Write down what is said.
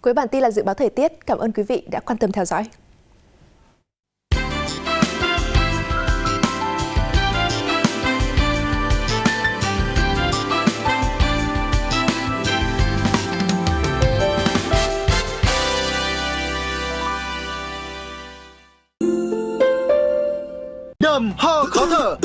Cuối bản tin là dự báo thời tiết. Cảm ơn quý vị đã quan tâm theo dõi. đờm ho khó thở